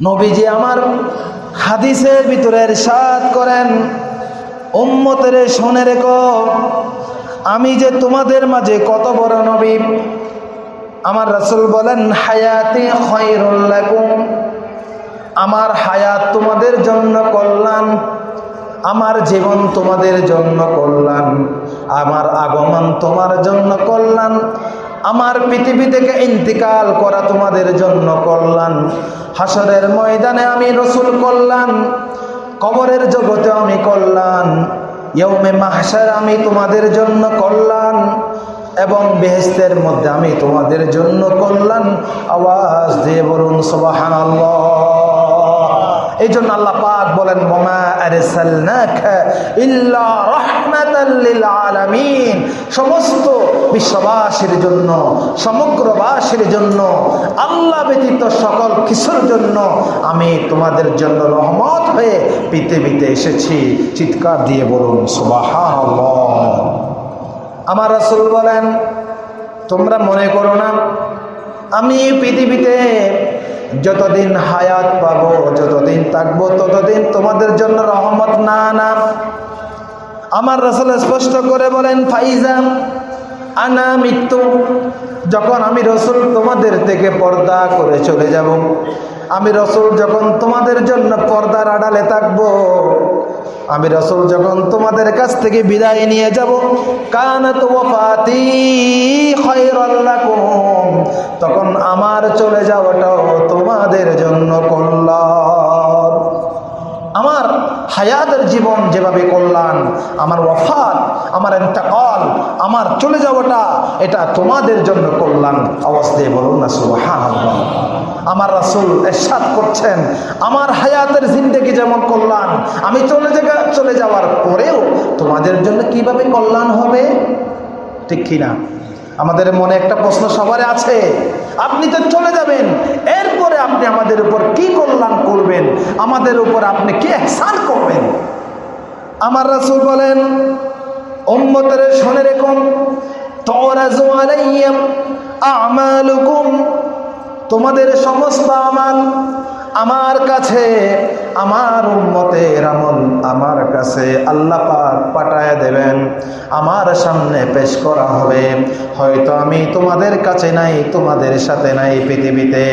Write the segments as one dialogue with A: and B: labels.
A: নবীজি আমার হাদিসের ভিতরে সাত করেন, উম্মতের শোনে রেখো, আমি যে তোমাদের মাঝে কত বড় নবী, আমার রাসুল বলেন, হায়াতি খৈরুল্লাকুম আমার হায়াত তোমাদের জন্য কল্যাণ, আমার জীবন তোমাদের জন্য কল্যাণ, আমার আগমন তোমার জন্য কল্যাণ আমার পৃথিবী থেকে ইন্তিকাল করা তোমাদের জন্য কল্যাণ। হাসরের ময়দানে আমি রসুল কল্যাণ, কবরের জগতে আমি কল্যাণ ইয়মে মাহসার আমি তোমাদের জন্য কল্যাণ, এবং বেহেস্তের মধ্যে আমি তোমাদের জন্য কল্যাণ। আওয়াজ দিয়ে বলুন সোবাহান এই জন্য আল্লাহ পাক বলেন বোমা আরসালনাকা ইল্লা রাহমাতাল সমস্ত বিশ্ববাসীর জন্য, সমগ্রবাসীর জন্য, আল্লাহ ব্যতীত সকল কিছুর জন্য আমি তোমাদের জন্য রহমত হয়ে পৃথিবীতে এসেছি। চিৎকার দিয়ে বলুন আমার রাসূল বলেন, তোমরা মনে করো না, আমি পৃথিবীতে যতদিন হায়াত পাবো, যতদিন থাকব, ততদিন তোমাদের জন্য রহমত না না। আমার রসল স্পষ্ট করে বলেন ফাইজাম আনা মৃত্যু যখন আমি রসুল তোমাদের থেকে পর্দা করে চলে যাব, আমি রসুল যখন তোমাদের জন্য পর্দার আড়ালে থাকব, আমি রসুল যখন তোমাদের কাছ থেকে বিদায় নিয়ে যাব ওয়াফাতি খায়রাল্লাকুম তখন আমার চলে যাওয়াটাও তোমাদের জন্য কল্যাণ। আমার হায়াতের জীবন যেভাবে কল্যাণ, আমার ওয়াফাত, আমার এন্তাকাল আমার চলে যাওয়াটা, এটা তোমাদের জন্য কল্যাণ। অবস্থায় বলুন না সুবাহান আমার রাসুল এরশাদ করছেন, আমার হায়াতের জিন্দগি যেমন কল্যাণ, আমি চলে যাওয়া চলে যাওয়ার পরেও তোমাদের জন্য কীভাবে কল্যাণ হবে? ঠিক কিনা? আমাদের মনে একটা প্রশ্ন সবার আছে। আপনি তো চলে যাবেন এরপরে আপনি আমাদের উপর কি কল্যাণ করবেন? আমাদের উপর আপনি কি এহসান করবেন? আমার রাসুল বলেন অম্মতের শোনে রেখুন তোমাদের সমস্ত আমার কাছে আমার উম্মতের আমল আমার কাছে আল্লাহ পাক পাঠায় দেবেন। আমার সামনে পেশ করা হবে। হয়তো আমি তোমাদের কাছে নাই তোমাদের সাথে নাই পৃথিবীতে।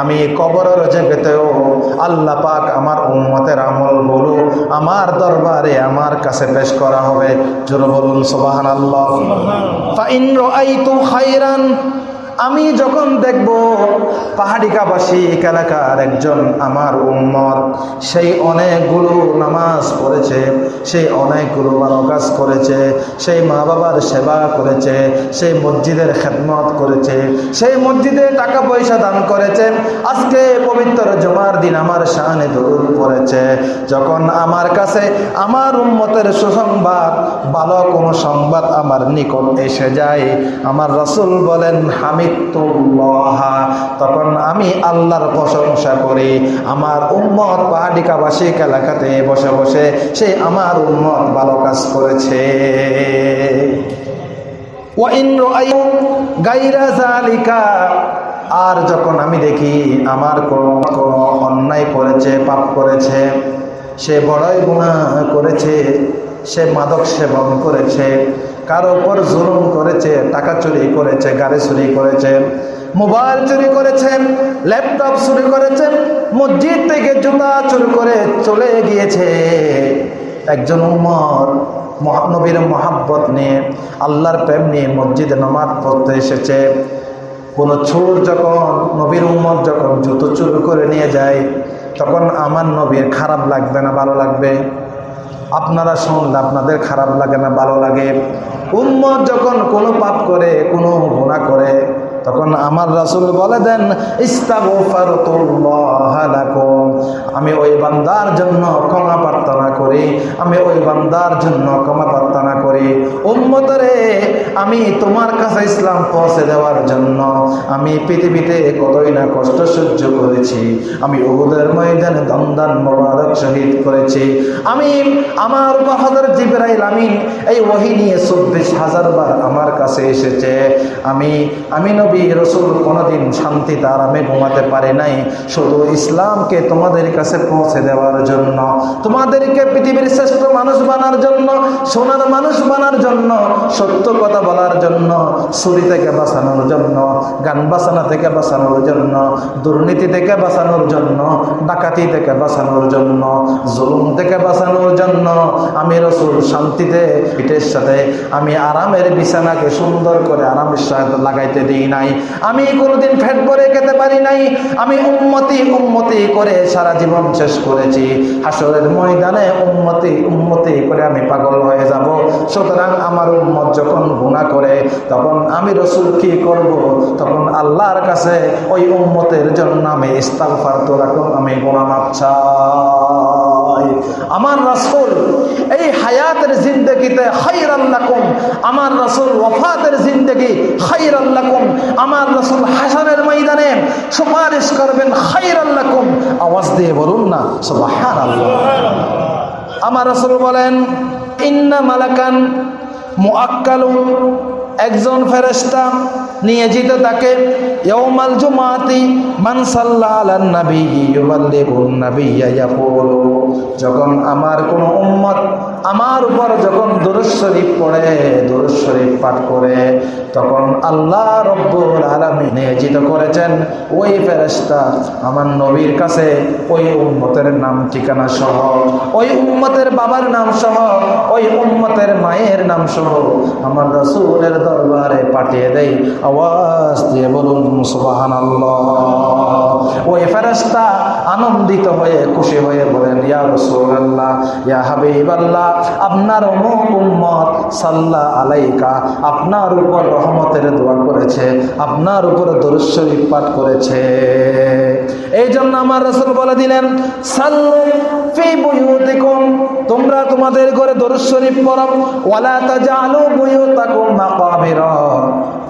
A: আমি কবরের জগতেও আল্লাহ পাক আমার উম্মতের আমল বলু আমার দরবারে আমার কাছে পেশ করা হবে। জোর বলুন সোবাহান আল্লাহ ফাইন রাআইতু খাইরান আমি যখন দেখব পাহাড়িকাবাসী এলাকার একজন আমার উম্মত, সেই অনেকগুলো নামাজ পড়েছে, সেই অনেকগুলো ভালো কাজ করেছে, সেই মা বাবার সেবা করেছে, সেই মসজিদের খেদমত করেছে, সেই মসজিদে টাকা পয়সা দান করেছে, আজকে পবিত্র জমার দিন আমার শানে দরুদ পড়েছে। যখন আমার কাছে আমার উম্মতের সুসংবাদ, ভালো কোনো সংবাদ আমার নিকট এসে যায়, আমার রসুল বলেন তখন আমি আল্লাহর প্রশংসা করি, আমার উম্মত পাহাড়িকাবাসী এলাকাতে বসে বসে সে আমার উম্মত ভালো কাজ করেছে। আর যখন আমি দেখি আমার কোনো অন্যায় করেছে, পাপ করেছে, সে বড়ই গুণা করেছে, সে মাদক সেবন করেছে কারও উপর জুলুম করেছে, টাকা চুরি করেছে, গাড়ি চুরি করেছে, মোবাইল চুরি করেছেন ল্যাপটপ চুরি করেছেন মসজিদ থেকে জুতা চুরি করে চলে গিয়েছে। একজন উমর মহানবীর মহাব্বত নিয়ে, আল্লাহর প্রেম নিয়ে মসজিদে নামাজ পড়তে এসেছে। কোনো চোর যখন, নবীর উম্মত যখন জুতো চুরি করে নিয়ে যায়, তখন আমার নবীর খারাপ লাগবে না, ভালো লাগবে? আপনারা শুনলে আপনাদের খারাপ লাগে না, ভালো লাগে। উম্মত যখন কোনো পাপ করে, কোনো গুণা করে, তখন আমার রাসুল বলে দেন আমি ওই বান্দার জন্য ক্ষমা প্রার্থনা করি, আমি ওই বান্দার জন্য ক্ষমা প্রার্থনা করি। উম্মতরে আমি তোমার কাছে ইসলাম পৌঁছে দেওয়ার জন্য আমি পৃথিবীতে কতই না কষ্ট সহ্য করেছি। আমি উহুদের ময়দানে দমদান মোবারক শহীদ করেছি। আমি আমার হজরত জিবরাইল আমিন এই ওহি নিয়ে চব্বিশ হাজার বার আমার কাছে এসেছে। আমি আমি নবী রসুল কোনোদিন শান্তিতে আরামে ঘুমাতে পারে নাই। শুধু ইসলামকে তোমাদের কাছে পৌঁছে দেওয়ার জন্য, তোমাদেরকে পৃথিবীর শ্রেষ্ঠ মানুষ বানার জন্য, সোনার মানুষ বানার জন্য সত্য কথা বলার জন্য চুরি থেকে বাঁচানোর জন্য, গান বাঁচানো থেকে বাঁচানোর জন্য, দুর্নীতি থেকে বাঁচানোর জন্য, ডাকাতি থেকে বাঁচানোর জন্য, জুলুম থেকে বাঁচানোর জন্য, আমি রসুল শান্তিতে, পিঠের সাথে, আমি আরামের বিছানাকে সুন্দর করে আরামের সাথে লাগাইতে দিই নাই। আমি কোনোদিন ফ্যাট করে খেতে পারি নাই। আমি উন্মতি উন্মতি করে সারা জীবন শেষ করেছি। হাসরের ময়দানে উন্মতি উন্মতি করে আমি পাগল হয়ে যাব। সুতরাং আমার উম্মত যখন করে, তখন আমি রসুল কি করব? তখন আল্লাহর কাছে ওই উম্মতের জন্য আমি ইস্তাগফার তো রাখুন, আমি গুণা মাপ আমার রসুল এই হায়াতের জিন্দগিতে খাইর আল্লাকুম আমার রসুল ওফাতের জিন্দগি খাইর আল্লাকুম আমার রসুল হাসানের ময়দানে সুপারিশ করবেন খাইর আল্লাকুম আওয়াজ দিয়ে বলুন না সুবহান আল্লাহ আমার রসুল বলেন, ইন্না মালাকান মুআক্কালুন একজন ফেরেস্তা নিয়ে যেত তাকে, ইয়াউমাল জুমাতি মান সাল্লা আলান নবী ইউবাল্লিগুন নাবিয়্যা ইয়াকুলু। যখন আমার কোন উম্মত আমার উপর যখন দুরূদ শরীফ পড়ে, দুরূদ শরীফ পাঠ করে, তখন আল্লাহ রব্বুল আলামিন নিয়োজিত করেছেন, ওই ফেরেশতা আমার নবীর কাছে, ওই উম্মতের নাম ঠিকানা সহ, ওই উম্মতের বাবার নাম সহ, ওই উম্মতের মায়ের নাম সহ আমার রাসূলের দরবারে পাঠিয়ে দেই। আওয়াজ দিয়ে বলুন সুবাহান ওই ফেরেশতা আনন্দিত হয়ে, খুশি হয়ে বলেন, ইয়া রাসূলুল্লাহ, ইয়া হাবিবাল্লাহ আপনার অমুক উম্মত সাল্লাহ আলাইকা আপনার উপর রহমতের দোয়া করেছে, আপনার উপর দরুদ পাঠ করেছে। এই জন্য আমার রসুল বলে দিলেন, সাল্লু তোমরা তোমাদের ঘরে দরুদ ওয়ালা তাজা ওয়ালা বইও বুয়ুতাকুম মাকাবিরা।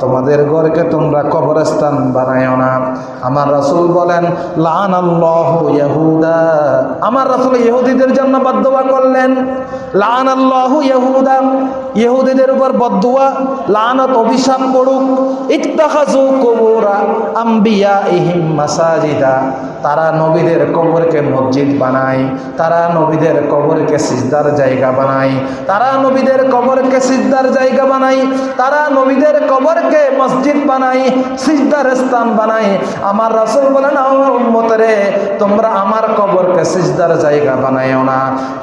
A: তোমাদের ঘরকে তোমরা কবরস্থান বানায়ও না। আমার রাসুল বলেন, লানাল্লাহু ইয়াহুদা। আমার রাসূল ইহুদিদের জন্য বদদুয়া করলেন। লানাল্লাহু ইয়াহুদা। ইহুদিদের উপর বদদুয়া, লানত, অভিশাপ পড়ুক। ইত্তাখাজু কুবুরা আম্বিয়াইহিম মাসাজিদা। তারা নবীদের কবরকে মসজিদ বানায়, তারা নবীদের কবরকে সিজদার জায়গা বানায়, তারা নবীদের কবরকে সিজদার জায়গা বানায়, তারা নবীদের কবরকে মসজিদ বানাই, সিজদার স্থান বানাই। আমার রাসূল বলেন আমার উম্মতরে, তোমরা আমার কবরকে সিজদার জায়গা বানাইও না।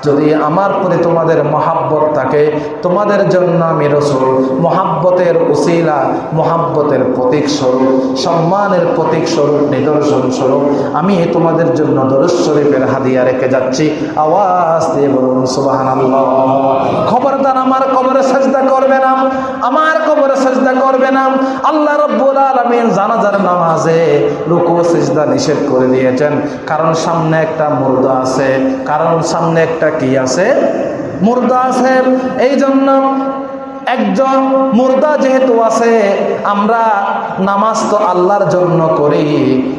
A: যদি আমার প্রতি তোমাদের মহাব্বত থাকে, তোমাদের জন্য আমি রসুল। মহাব্বতের উসিলা, মহাব্বতের প্রতীক স্বরূপ, সম্মানের প্রতীক স্বরূপ, নিদর্শন স্বরূপ, আমি তোমাদের জন্য দরুদ শরীফের হাদিয়া রেখে যাচ্ছি। আওয়াজ দিয়ে বলুন সুবাহান খবরদার আমার কবরে সাজদা করবে না। আমার কবরে সাজদা করবে না। আল্লাহ রব্বুল আলমিন জানাজার নামাজে রুকু সিজদা নিষেধ করে দিয়েছেন। কারণ সামনে একটা মুর্দা আছে, কারণ সামনে একটা কি আছে? মুর্দা আছে। এই জন্য একজন মুর্দা যেহেতু আছে, আমরা নামাজ তো আল্লাহর জন্য করি,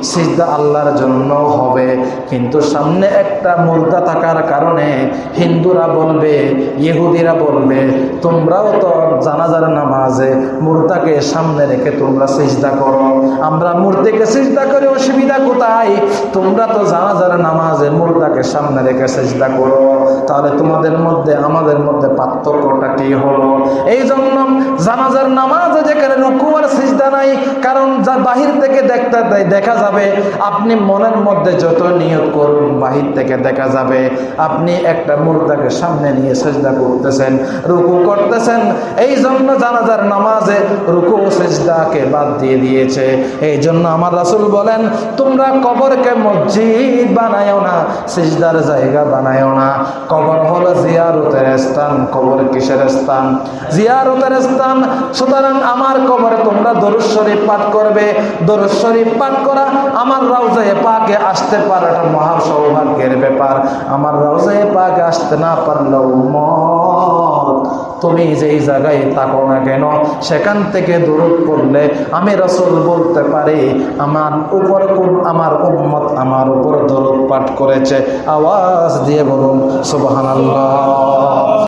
A: সিজদা আল্লাহর জন্য হবে। কিন্তু সামনে একটা মুর্দা থাকার কারণে হিন্দুরা বলবে, ইহুদিরা বলবে, তোমরাও তো জানাজার নামাজে মুর্দাকে সামনে রেখে তোমরা সিজদা করো। আমরা মূর্তিকে সিজদা করে, অসুবিধা কোথায়? তোমরা তো জানাজার নামাজে মুর্দাকে সামনে রেখে সিজদা করো। তাহলে তোমাদের মধ্যে, আমাদের মধ্যে পার্থক্যটা কি হলো? এই জন্য জানাজার নামাজে যেখানে রুকু আর সিজদা নাই, কারণ যা বাহির থেকে দেখতে দেখা যাবে, আপনি মনের মধ্যে যত নিয়ত করুন, বাহির থেকে দেখা যাবে, আপনি একটা মুর্দাকে সামনে নিয়ে সেজদা করতেছেন, রুকু করতেছেন। এই জন্য জানাজার নামাজে রুকু সেজদাকে বাদ দিয়ে দিয়েছে। এই জন্য আমার রাসূল বলেন, তোমরা কবরকে মসজিদ বানায়ও না, সিজদার জায়গা বানায়ও না। কবর হলো জিয়ারতের স্থান, কবর কিসের স্থান? জিয়ারতের স্থান। সুতরাং আমার কবরে তোমরা দরুদ শরীফ পাঠ করবে। দরুদ শরীফ পাঠ করা আমার রওজায়ে পাকে আসতে পারে এটা মহা সৌভাগ্যের ব্যাপার। আমার রওজায়ে পাকে আসতে না পারলেও মত তুমি যেই জায়গায় থাকো না কেন, সেখান থেকে দূরত পড়লে আমি রসুল বলতে পারি, আমার উপর আমার উম্মত আমার উপর দরদ পাঠ করেছে। আওয়াজ দিয়ে বলুন, সুবহানাল্লাহ।